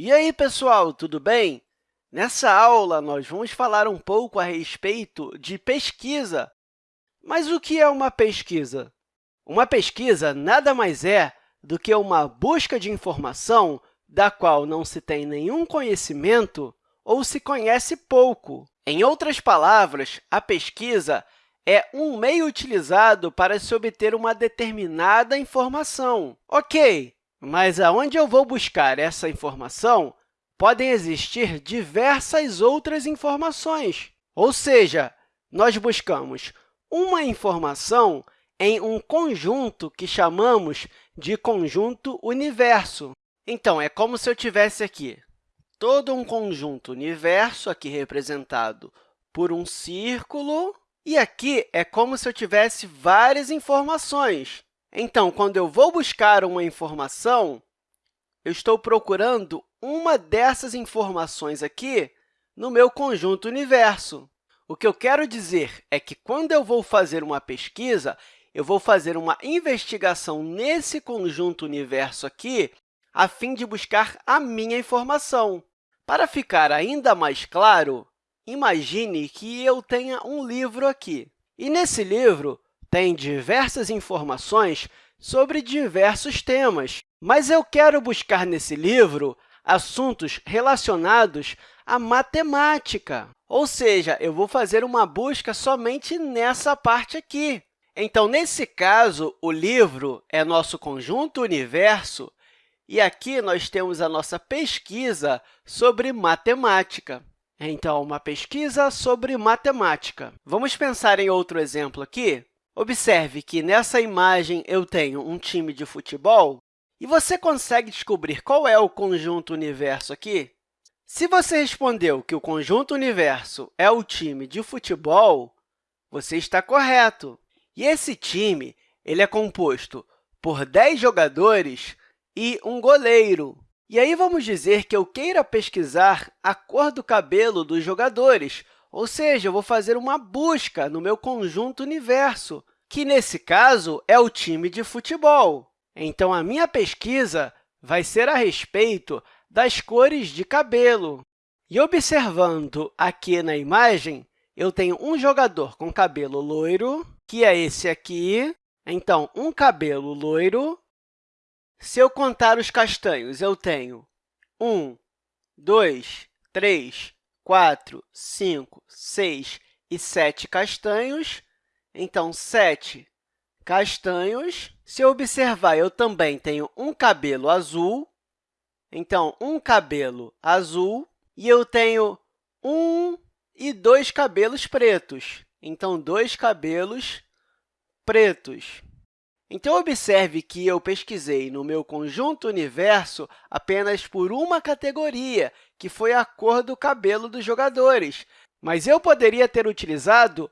E aí, pessoal, tudo bem? Nessa aula, nós vamos falar um pouco a respeito de pesquisa. Mas o que é uma pesquisa? Uma pesquisa nada mais é do que uma busca de informação da qual não se tem nenhum conhecimento ou se conhece pouco. Em outras palavras, a pesquisa é um meio utilizado para se obter uma determinada informação. Ok, mas aonde eu vou buscar essa informação, podem existir diversas outras informações. Ou seja, nós buscamos uma informação em um conjunto que chamamos de conjunto universo. Então, é como se eu tivesse aqui todo um conjunto universo, aqui representado por um círculo, e aqui é como se eu tivesse várias informações. Então, quando eu vou buscar uma informação, eu estou procurando uma dessas informações aqui no meu conjunto universo. O que eu quero dizer é que, quando eu vou fazer uma pesquisa, eu vou fazer uma investigação nesse conjunto universo aqui a fim de buscar a minha informação. Para ficar ainda mais claro, imagine que eu tenha um livro aqui. E, nesse livro, tem diversas informações sobre diversos temas, mas eu quero buscar nesse livro assuntos relacionados à matemática. Ou seja, eu vou fazer uma busca somente nessa parte aqui. Então, nesse caso, o livro é nosso conjunto universo, e aqui nós temos a nossa pesquisa sobre matemática. Então, uma pesquisa sobre matemática. Vamos pensar em outro exemplo aqui? Observe que nessa imagem eu tenho um time de futebol e você consegue descobrir qual é o conjunto universo aqui? Se você respondeu que o conjunto universo é o time de futebol, você está correto. E esse time ele é composto por 10 jogadores e um goleiro. E aí, vamos dizer que eu queira pesquisar a cor do cabelo dos jogadores, ou seja, eu vou fazer uma busca no meu conjunto universo, que, nesse caso, é o time de futebol. Então, a minha pesquisa vai ser a respeito das cores de cabelo. E observando aqui na imagem, eu tenho um jogador com cabelo loiro, que é esse aqui. Então, um cabelo loiro. Se eu contar os castanhos, eu tenho 1, 2, 3, 4, 5, 6 e 7 castanhos. Então, 7 castanhos. Se eu observar, eu também tenho um cabelo azul. Então, um cabelo azul. E eu tenho um e dois cabelos pretos. Então, dois cabelos pretos. Então, observe que eu pesquisei no meu conjunto universo apenas por uma categoria, que foi a cor do cabelo dos jogadores. Mas eu poderia ter utilizado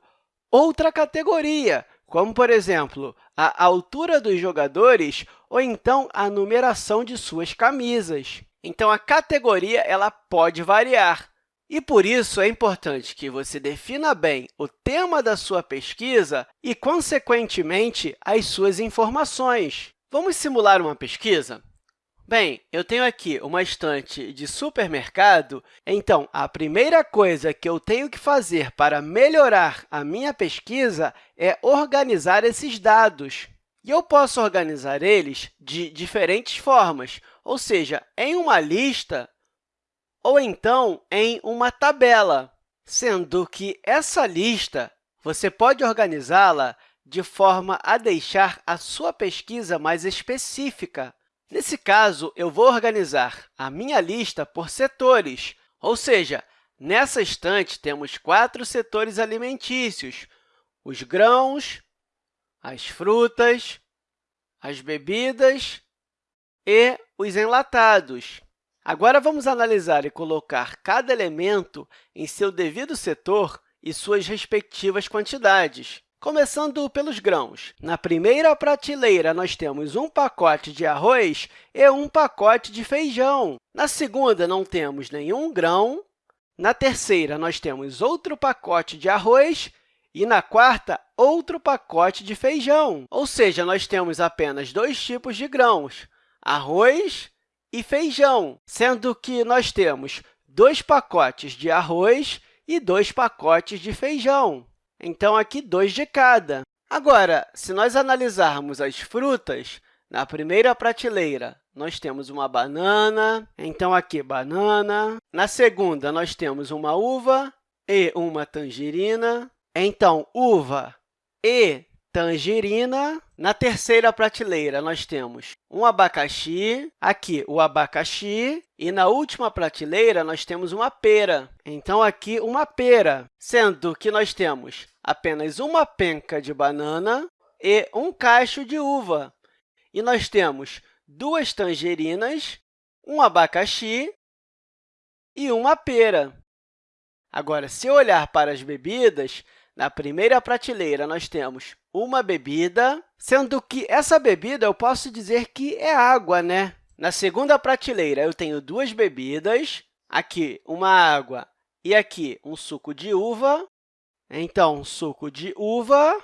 outra categoria, como, por exemplo, a altura dos jogadores ou então a numeração de suas camisas. Então, a categoria ela pode variar. E, por isso, é importante que você defina bem o tema da sua pesquisa e, consequentemente, as suas informações. Vamos simular uma pesquisa? Bem, eu tenho aqui uma estante de supermercado, então, a primeira coisa que eu tenho que fazer para melhorar a minha pesquisa é organizar esses dados. E eu posso organizar eles de diferentes formas, ou seja, em uma lista ou então em uma tabela, sendo que essa lista você pode organizá-la de forma a deixar a sua pesquisa mais específica. Nesse caso, eu vou organizar a minha lista por setores, ou seja, nessa estante temos quatro setores alimentícios, os grãos, as frutas, as bebidas e os enlatados. Agora, vamos analisar e colocar cada elemento em seu devido setor e suas respectivas quantidades. Começando pelos grãos. Na primeira prateleira, nós temos um pacote de arroz e um pacote de feijão. Na segunda, não temos nenhum grão. Na terceira, nós temos outro pacote de arroz e, na quarta, outro pacote de feijão. Ou seja, nós temos apenas dois tipos de grãos, arroz e feijão, sendo que nós temos dois pacotes de arroz e dois pacotes de feijão. Então, aqui, dois de cada. Agora, se nós analisarmos as frutas, na primeira prateleira, nós temos uma banana, então aqui banana. Na segunda, nós temos uma uva e uma tangerina. Então, uva e tangerina. Na terceira prateleira, nós temos um abacaxi, aqui o abacaxi, e na última prateleira, nós temos uma pera. Então, aqui, uma pera, sendo que nós temos apenas uma penca de banana e um cacho de uva. E nós temos duas tangerinas, um abacaxi e uma pera. Agora, se eu olhar para as bebidas, na primeira prateleira, nós temos uma bebida, sendo que essa bebida eu posso dizer que é água, né? Na segunda prateleira, eu tenho duas bebidas, aqui uma água e aqui um suco de uva. Então, suco de uva.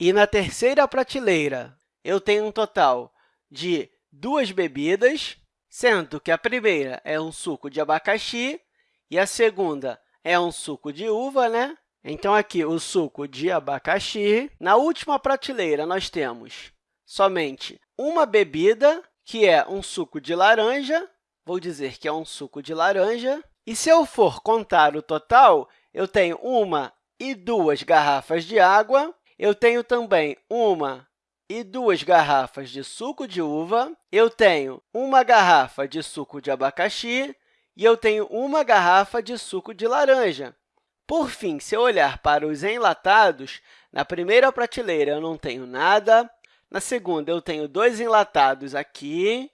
E na terceira prateleira, eu tenho um total de duas bebidas, sendo que a primeira é um suco de abacaxi e a segunda é um suco de uva, né? Então, aqui, o suco de abacaxi. Na última prateleira, nós temos somente uma bebida, que é um suco de laranja. Vou dizer que é um suco de laranja. E se eu for contar o total, eu tenho uma e duas garrafas de água. Eu tenho também uma e duas garrafas de suco de uva. Eu tenho uma garrafa de suco de abacaxi e eu tenho uma garrafa de suco de laranja. Por fim, se eu olhar para os enlatados, na primeira prateleira eu não tenho nada, na segunda eu tenho dois enlatados aqui,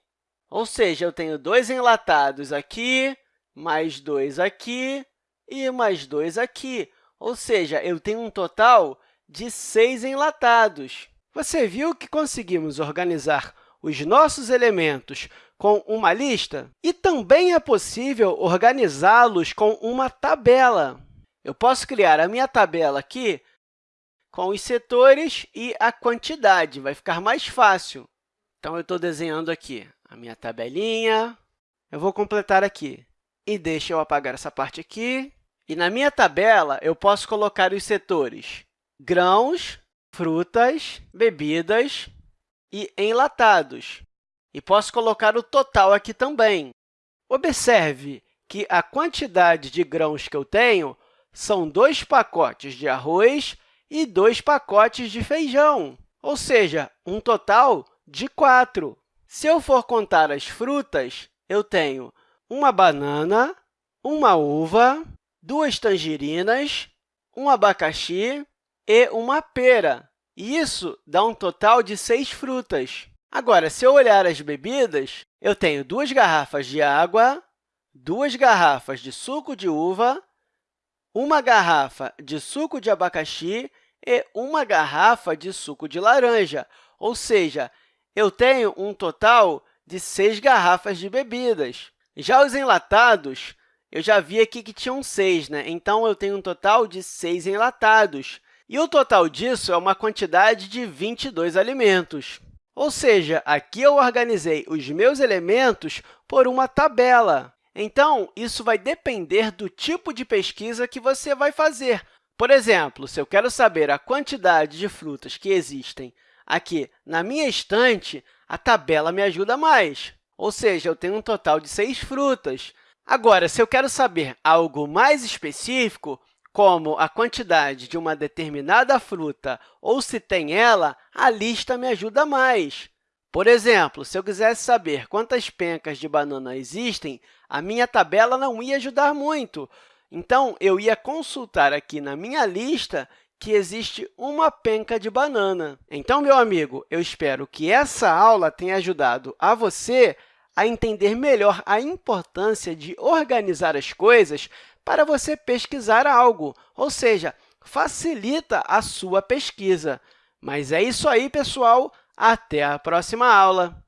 ou seja, eu tenho dois enlatados aqui, mais dois aqui e mais dois aqui, ou seja, eu tenho um total de seis enlatados. Você viu que conseguimos organizar os nossos elementos com uma lista e também é possível organizá-los com uma tabela. Eu posso criar a minha tabela aqui com os setores e a quantidade, vai ficar mais fácil. Então, eu estou desenhando aqui a minha tabelinha. Eu vou completar aqui. E deixa eu apagar essa parte aqui. E na minha tabela, eu posso colocar os setores grãos, frutas, bebidas e enlatados. E posso colocar o total aqui também. Observe que a quantidade de grãos que eu tenho são dois pacotes de arroz e dois pacotes de feijão, ou seja, um total de quatro. Se eu for contar as frutas, eu tenho uma banana, uma uva, duas tangerinas, um abacaxi e uma pera. Isso dá um total de seis frutas. Agora, se eu olhar as bebidas, eu tenho duas garrafas de água, duas garrafas de suco de uva, uma garrafa de suco de abacaxi e uma garrafa de suco de laranja, ou seja, eu tenho um total de seis garrafas de bebidas. Já os enlatados, eu já vi aqui que tinham seis, né? então eu tenho um total de seis enlatados. E o total disso é uma quantidade de 22 alimentos. Ou seja, aqui eu organizei os meus elementos por uma tabela. Então, isso vai depender do tipo de pesquisa que você vai fazer. Por exemplo, se eu quero saber a quantidade de frutas que existem aqui na minha estante, a tabela me ajuda mais, ou seja, eu tenho um total de seis frutas. Agora, se eu quero saber algo mais específico, como a quantidade de uma determinada fruta ou se tem ela, a lista me ajuda mais. Por exemplo, se eu quisesse saber quantas pencas de banana existem, a minha tabela não ia ajudar muito. Então, eu ia consultar aqui na minha lista que existe uma penca de banana. Então, meu amigo, eu espero que essa aula tenha ajudado a você a entender melhor a importância de organizar as coisas para você pesquisar algo, ou seja, facilita a sua pesquisa. Mas é isso aí, pessoal! Até a próxima aula!